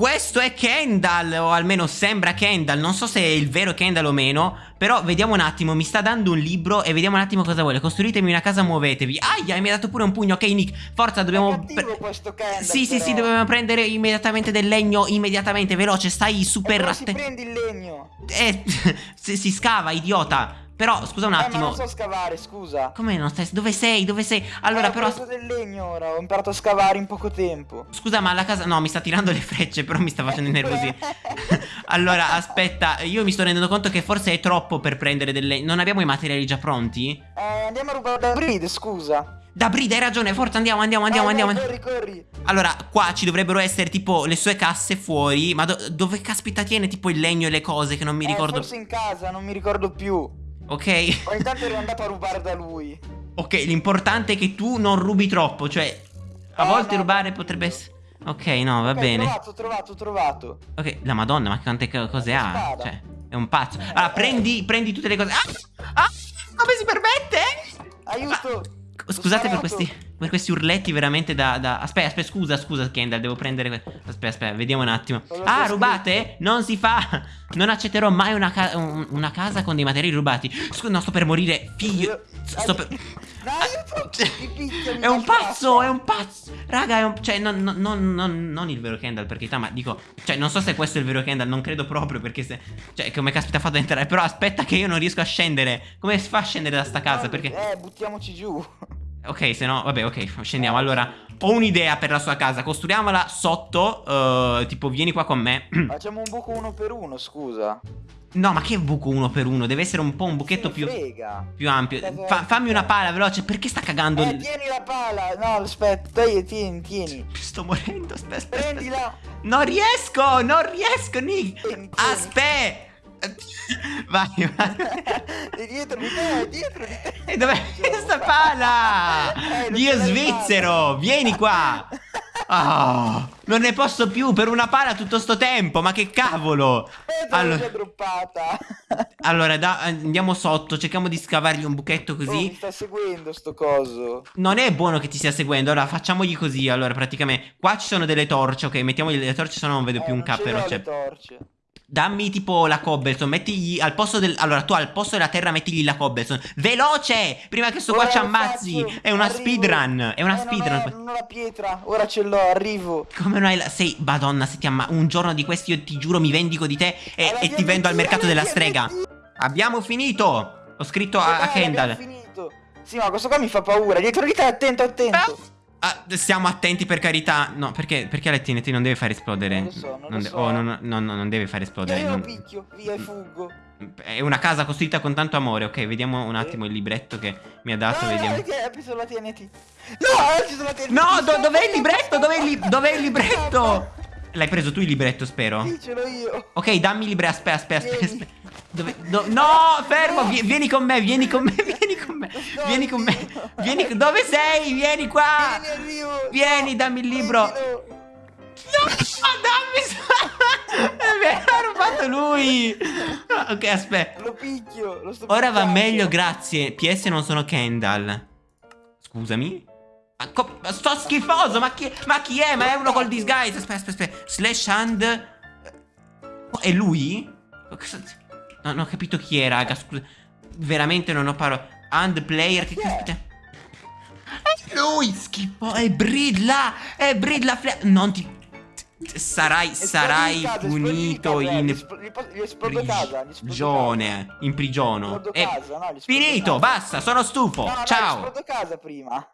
questo è Kendall, o almeno sembra Kendall. Non so se è il vero Kendall o meno. Però vediamo un attimo, mi sta dando un libro e vediamo un attimo cosa vuole. Costruitemi una casa, muovetevi. Aia, mi ha dato pure un pugno. Ok, Nick, forza, dobbiamo... Kendall, Sì, sì, però. sì, dobbiamo prendere immediatamente del legno, immediatamente, veloce. Stai super... E si prendi il legno? Eh, si, si scava, idiota. Però, scusa un Eh, ma attimo. non so scavare, scusa. Come non stai? Dove sei? Dove sei? Allora, Eh, però... Ho preso del legno ora, ho imparato a scavare in poco tempo. Scusa, ma la casa. No, mi sta tirando le frecce, però mi sta facendo innervosire. allora, aspetta, io mi sto rendendo conto che forse è troppo per prendere delle. Non abbiamo i materiali già pronti? Eh, andiamo a rubare da Breed, scusa. Da Brida, hai ragione, forza, andiamo, andiamo, andiamo, Vai, vai, andiamo. Corri, corri. Allora, qua ci dovrebbero essere tipo le sue casse fuori. Ma do- dove caspita tiene tipo il legno e le cose che non mi Eh, ricordo. forse in casa, non mi ricordo più. Ok. Ogni tanto ero andato a rubare da lui. Ok, l'importante è che tu non rubi troppo. Cioè, a Eh, volte no, rubare no, potrebbe essere. Ok, no, va Ok, bene. Trovato, trovato, trovato. Ok, la madonna, ma quante co- cose ha? spada. Cioè, è un pazzo. Allora, Eh. prendi, prendi tutte le cose. Ah! Ah! Come si permette? Aiuto. Ah, Scusate per Ho questi, per questi urletti veramente da, da- Aspetta, aspetta, scusa, scusa Kendall, devo prendere... Aspetta, aspetta, vediamo un attimo. Ah, rubate? Non si fa! Non accetterò mai una, ca- un- una casa con dei materiali rubati. Scusa, no, sto per morire, figlio... Io- Sto per... Picchia, mi È un pazzo, è un pazzo. Raga, è un. Cioè, non, non- non- non- il vero Kendall, per carità, ma dico. Cioè, non so se questo è il vero Kendall, non credo proprio, perché se. Cioè, come caspita ha fatto ad entrare. Però aspetta che io non riesco a scendere. Come si fa a scendere da sta casa? Perché. Eh, buttiamoci giù. Ok, se no. Vabbè, ok, scendiamo. Allora, ho un'idea per la sua casa. Costruiamola sotto. eh, tipo, vieni qua con me. Facciamo un buco uno per uno, scusa. no, ma che buco uno per uno? Deve essere un po' un buchetto più. Più ampio. Fa- fammi una pala veloce. Perché sta cagando? Eh, il- tieni la pala. No, aspetta, tieni, tieni. Sto morendo. Aspetta, aspetta. Prendila. Non riesco, non riesco, Nick. Aspetta. Vai, vai. È dietro di te, è dietro di te. E dov'è questa pala? Eh, non Dio ce svizzero, vieni qua. Ah, non ne posso più per una pala tutto sto tempo, ma che cavolo. Eh, Allora, allora da- andiamo sotto, cerchiamo di scavargli un buchetto Oh, mi così. sta seguendo sto coso. Non è buono che ti stia seguendo, allora facciamogli così, allora praticamente qua ci sono delle torce, ok, mettiamogli le torce, se no non vedo Eh, più un non ce cappero. l'ho Cioè, le torce. Dammi tipo la cobblestone, mettigli al posto del... Allora tu al posto della terra mettigli la cobblestone. Veloce! Prima che sto qua ci ammazzi! È una arrivo. speedrun! È una Eh, speedrun! Non, non ho la pietra, ora ce l'ho, arrivo. Come non hai la... Sei... Madonna, se ti amma... Un giorno di questi io ti giuro mi vendico di te e, e ti vendo al mercato della strega. Abbiamo finito! Ho scritto a, a Kendall. abbiamo finito. Sì, ma questo qua mi fa paura. Dietro di te, attento, attento. Ah, stiamo attenti per carità. No, perché, perché la TNT non deve far esplodere? Non lo so, non lo de- so. oh, no, no, no, no, non deve far esplodere. io lo non- picchio, via e fuggo. È una casa costruita con tanto amore. Ok, vediamo un attimo il libretto che mi ha dato. no, vediamo. no, hai preso la TNT. No, ho preso la TNT. No, do- dov'è il libretto? Dov'è il, li- dov'è il libretto? Stop. L'hai preso tu il libretto, spero. Sì, ce l'ho io. Ok, dammi il libretto. Aspetta, aspetta, aspetta. Dove- do- no, fermo. vi- vieni con me, vieni con me, vieni con me. Vieni con me. Vieni, dove sei? Vieni qua. Vieni, dammi il libro. No, dammi. Me l'ha rubato lui. Ok, aspetta. Lo picchio, lo sto Ora va meglio, grazie. PS non sono Kendall. Scusami. Ma sto schifoso, ma chi, ma chi è? Ma è uno col disguise. Aspetta, aspetta, aspetta. Slash hand. Oh, è lui? Cosa- No, non ho capito chi è, raga. Scusa. Veramente non ho parole. Hand player. Che caspita. È lui, schifo. È Bridla. È Bridla. Fle- non ti. Sarai, sarai casa, punito eh, in prigione. In prigiono. Esplodo E casa, no, finito, basta, sono stufo. No, no, Ciao. esplodo casa prima.